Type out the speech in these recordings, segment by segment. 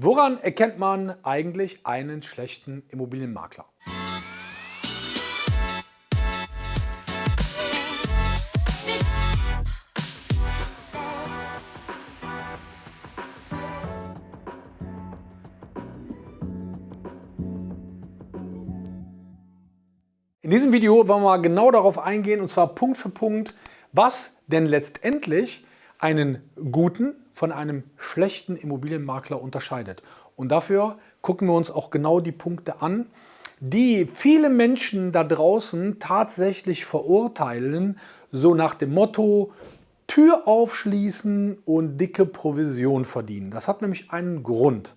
Woran erkennt man eigentlich einen schlechten Immobilienmakler? In diesem Video wollen wir mal genau darauf eingehen und zwar Punkt für Punkt, was denn letztendlich einen guten von einem schlechten Immobilienmakler unterscheidet. Und dafür gucken wir uns auch genau die Punkte an, die viele Menschen da draußen tatsächlich verurteilen, so nach dem Motto, Tür aufschließen und dicke Provision verdienen. Das hat nämlich einen Grund.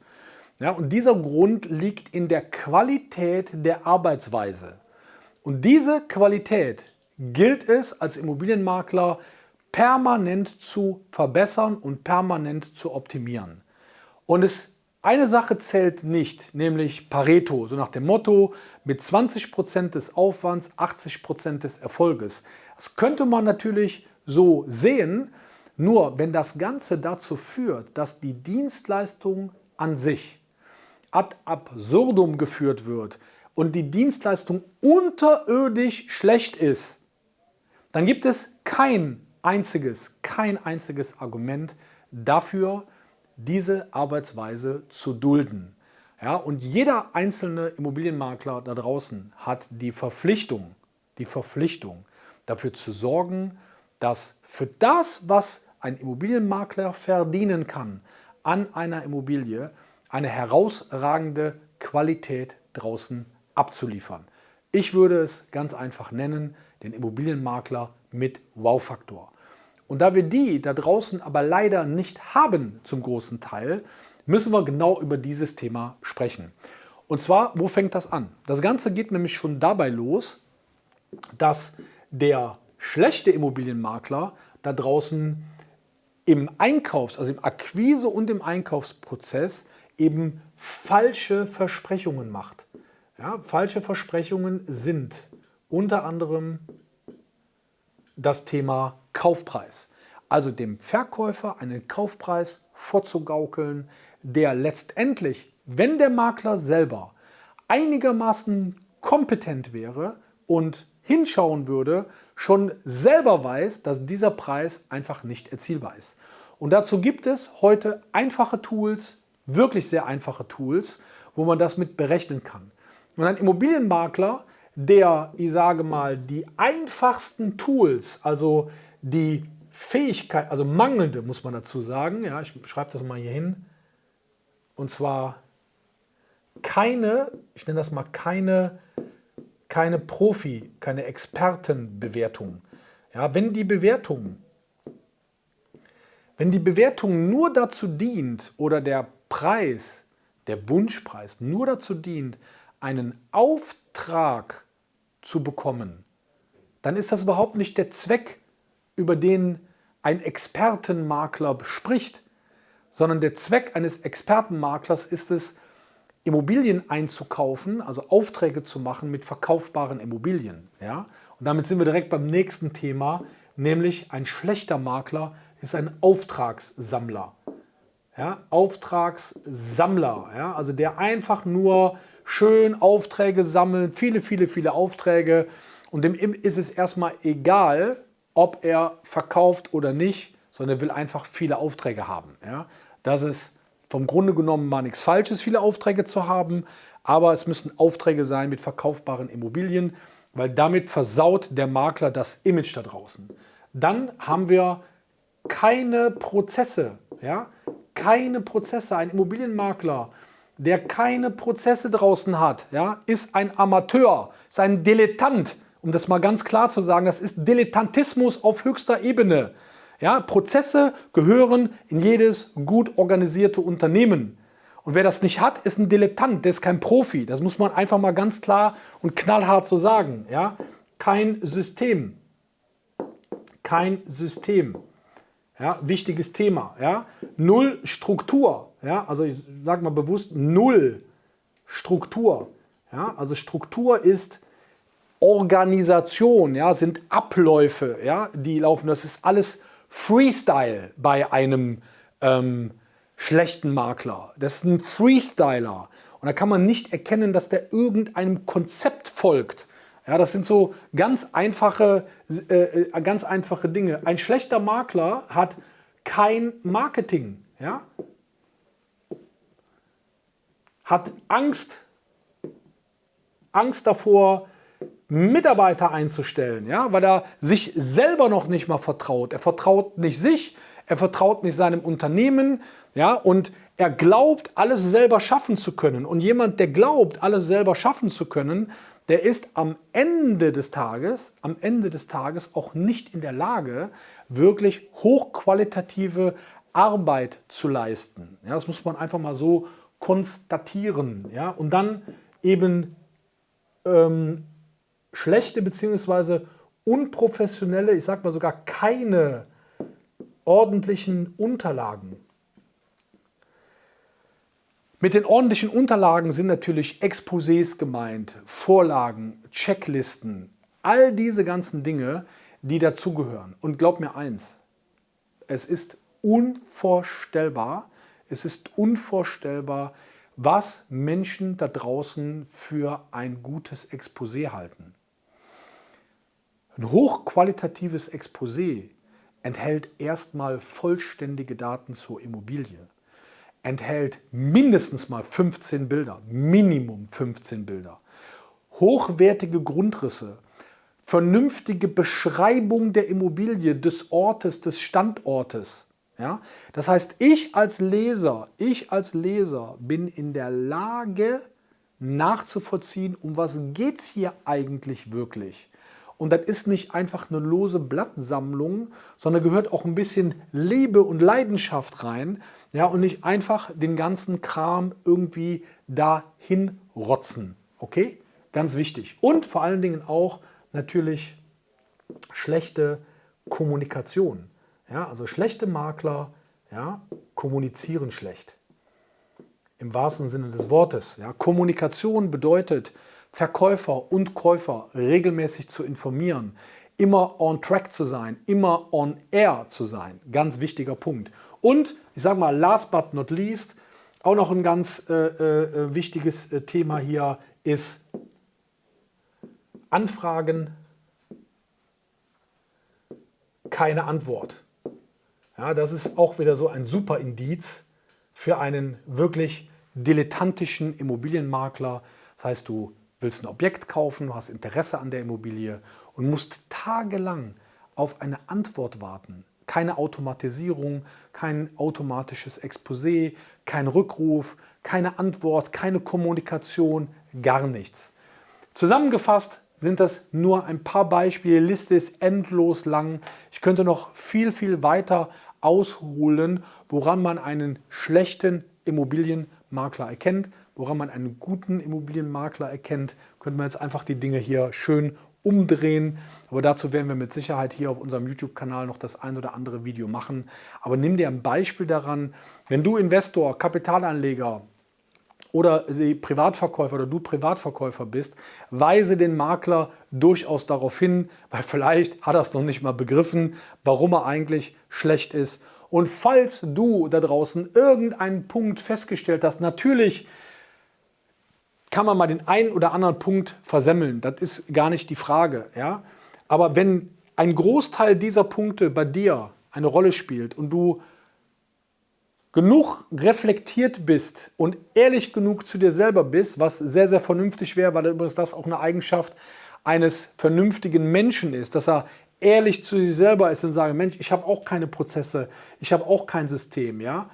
Ja, und dieser Grund liegt in der Qualität der Arbeitsweise. Und diese Qualität gilt es als Immobilienmakler permanent zu verbessern und permanent zu optimieren. Und es, eine Sache zählt nicht, nämlich Pareto, so nach dem Motto, mit 20% des Aufwands 80% des Erfolges. Das könnte man natürlich so sehen, nur wenn das Ganze dazu führt, dass die Dienstleistung an sich ad absurdum geführt wird, und die Dienstleistung unterirdisch schlecht ist, dann gibt es kein einziges, kein einziges Argument dafür, diese Arbeitsweise zu dulden. Ja, und jeder einzelne Immobilienmakler da draußen hat die Verpflichtung, die Verpflichtung dafür zu sorgen, dass für das, was ein Immobilienmakler verdienen kann an einer Immobilie, eine herausragende Qualität draußen abzuliefern. Ich würde es ganz einfach nennen, den Immobilienmakler mit Wow-Faktor. Und da wir die da draußen aber leider nicht haben zum großen Teil, müssen wir genau über dieses Thema sprechen. Und zwar, wo fängt das an? Das Ganze geht nämlich schon dabei los, dass der schlechte Immobilienmakler da draußen im Einkaufs-, also im Akquise- und im Einkaufsprozess eben falsche Versprechungen macht. Ja, falsche Versprechungen sind unter anderem das Thema Kaufpreis. Also dem Verkäufer einen Kaufpreis vorzugaukeln, der letztendlich, wenn der Makler selber einigermaßen kompetent wäre und hinschauen würde, schon selber weiß, dass dieser Preis einfach nicht erzielbar ist. Und dazu gibt es heute einfache Tools, wirklich sehr einfache Tools, wo man das mit berechnen kann. Und ein Immobilienmakler, der, ich sage mal, die einfachsten Tools, also die Fähigkeit, also mangelnde, muss man dazu sagen, ja, ich schreibe das mal hier hin, und zwar keine, ich nenne das mal keine, keine Profi, keine Expertenbewertung. Ja, wenn die Bewertung, wenn die Bewertung nur dazu dient oder der Preis, der Wunschpreis nur dazu dient, einen Auftrag zu bekommen, dann ist das überhaupt nicht der Zweck, über den ein Expertenmakler spricht, sondern der Zweck eines Expertenmaklers ist es, Immobilien einzukaufen, also Aufträge zu machen mit verkaufbaren Immobilien. Ja? Und damit sind wir direkt beim nächsten Thema, nämlich ein schlechter Makler ist ein Auftragssammler. Ja? Auftragssammler, ja? also der einfach nur schön Aufträge sammeln, viele, viele, viele Aufträge. Und dem ist es erstmal egal, ob er verkauft oder nicht, sondern er will einfach viele Aufträge haben. Ja? Das ist vom Grunde genommen mal nichts Falsches, viele Aufträge zu haben, aber es müssen Aufträge sein mit verkaufbaren Immobilien, weil damit versaut der Makler das Image da draußen. Dann haben wir keine Prozesse, ja? keine Prozesse. Ein Immobilienmakler der keine Prozesse draußen hat, ja, ist ein Amateur, ist ein Dilettant. Um das mal ganz klar zu sagen, das ist Dilettantismus auf höchster Ebene. Ja, Prozesse gehören in jedes gut organisierte Unternehmen. Und wer das nicht hat, ist ein Dilettant, der ist kein Profi. Das muss man einfach mal ganz klar und knallhart so sagen. Ja? Kein System. Kein System. Ja, wichtiges Thema. Ja? Null Struktur. Ja? Also ich sage mal bewusst null Struktur. Ja? Also Struktur ist Organisation, ja? sind Abläufe, ja? die laufen. Das ist alles Freestyle bei einem ähm, schlechten Makler. Das ist ein Freestyler. Und da kann man nicht erkennen, dass der irgendeinem Konzept folgt. Ja, das sind so ganz einfache, äh, äh, ganz einfache Dinge. Ein schlechter Makler hat kein Marketing. Ja? Hat Angst, Angst davor, Mitarbeiter einzustellen, ja? weil er sich selber noch nicht mal vertraut. Er vertraut nicht sich, er vertraut nicht seinem Unternehmen ja? und er glaubt, alles selber schaffen zu können. Und jemand, der glaubt, alles selber schaffen zu können, der ist am Ende des Tages, am Ende des Tages auch nicht in der Lage, wirklich hochqualitative Arbeit zu leisten. Ja, das muss man einfach mal so konstatieren. Ja, und dann eben ähm, schlechte bzw. unprofessionelle, ich sage mal sogar keine ordentlichen Unterlagen mit den ordentlichen Unterlagen sind natürlich Exposés gemeint, Vorlagen, Checklisten, all diese ganzen Dinge, die dazugehören. Und glaub mir eins, es ist unvorstellbar, es ist unvorstellbar, was Menschen da draußen für ein gutes Exposé halten. Ein hochqualitatives Exposé enthält erstmal vollständige Daten zur Immobilie enthält mindestens mal 15 Bilder, Minimum 15 Bilder. Hochwertige Grundrisse, vernünftige Beschreibung der Immobilie, des Ortes, des Standortes. Ja? Das heißt, ich als Leser, ich als Leser bin in der Lage nachzuvollziehen, um was geht es hier eigentlich wirklich. Und das ist nicht einfach eine lose Blattsammlung, sondern gehört auch ein bisschen Liebe und Leidenschaft rein. Ja, und nicht einfach den ganzen Kram irgendwie dahin rotzen. Okay? Ganz wichtig. Und vor allen Dingen auch natürlich schlechte Kommunikation. Ja, also schlechte Makler ja, kommunizieren schlecht. Im wahrsten Sinne des Wortes. Ja. Kommunikation bedeutet, Verkäufer und Käufer regelmäßig zu informieren, immer on track zu sein, immer on air zu sein. Ganz wichtiger Punkt. Und ich sage mal, last but not least, auch noch ein ganz äh, äh, wichtiges äh, Thema hier ist Anfragen, keine Antwort. Ja, das ist auch wieder so ein super Indiz für einen wirklich dilettantischen Immobilienmakler. Das heißt, du willst ein Objekt kaufen, du hast Interesse an der Immobilie und musst tagelang auf eine Antwort warten. Keine Automatisierung, kein automatisches Exposé, kein Rückruf, keine Antwort, keine Kommunikation, gar nichts. Zusammengefasst sind das nur ein paar Beispiele. Die Liste ist endlos lang. Ich könnte noch viel, viel weiter ausholen, woran man einen schlechten Immobilienmakler erkennt woran man einen guten Immobilienmakler erkennt, könnte man jetzt einfach die Dinge hier schön umdrehen. Aber dazu werden wir mit Sicherheit hier auf unserem YouTube-Kanal noch das ein oder andere Video machen. Aber nimm dir ein Beispiel daran, wenn du Investor, Kapitalanleger oder Privatverkäufer oder du Privatverkäufer bist, weise den Makler durchaus darauf hin, weil vielleicht hat er es noch nicht mal begriffen, warum er eigentlich schlecht ist. Und falls du da draußen irgendeinen Punkt festgestellt hast, natürlich kann man mal den einen oder anderen Punkt versemmeln. Das ist gar nicht die Frage. Ja? Aber wenn ein Großteil dieser Punkte bei dir eine Rolle spielt und du genug reflektiert bist und ehrlich genug zu dir selber bist, was sehr, sehr vernünftig wäre, weil übrigens das auch eine Eigenschaft eines vernünftigen Menschen ist, dass er ehrlich zu sich selber ist und sagt, Mensch, ich habe auch keine Prozesse, ich habe auch kein System. Ja?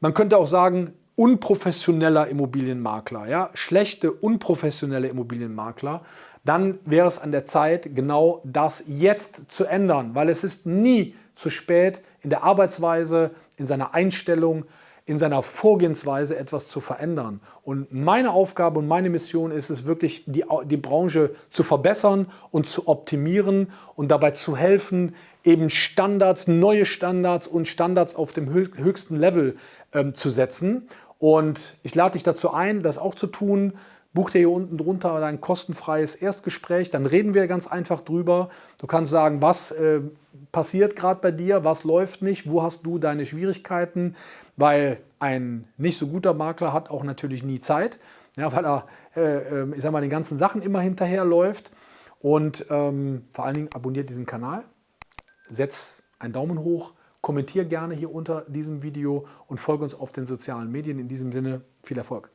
Man könnte auch sagen, unprofessioneller Immobilienmakler, ja, schlechte, unprofessionelle Immobilienmakler, dann wäre es an der Zeit, genau das jetzt zu ändern, weil es ist nie zu spät, in der Arbeitsweise, in seiner Einstellung, in seiner Vorgehensweise etwas zu verändern. Und meine Aufgabe und meine Mission ist es wirklich, die, die Branche zu verbessern und zu optimieren und dabei zu helfen, eben Standards, neue Standards und Standards auf dem höchsten Level ähm, zu setzen. Und ich lade dich dazu ein, das auch zu tun. Buch dir hier unten drunter dein kostenfreies Erstgespräch, dann reden wir ganz einfach drüber. Du kannst sagen, was äh, passiert gerade bei dir, was läuft nicht, wo hast du deine Schwierigkeiten. weil ein nicht so guter Makler hat auch natürlich nie Zeit, ja, weil er, äh, ähm, ich sag mal, den ganzen Sachen immer hinterherläuft. Und ähm, vor allen Dingen abonniert diesen Kanal, setzt einen Daumen hoch, kommentiert gerne hier unter diesem Video und folge uns auf den sozialen Medien. In diesem Sinne viel Erfolg.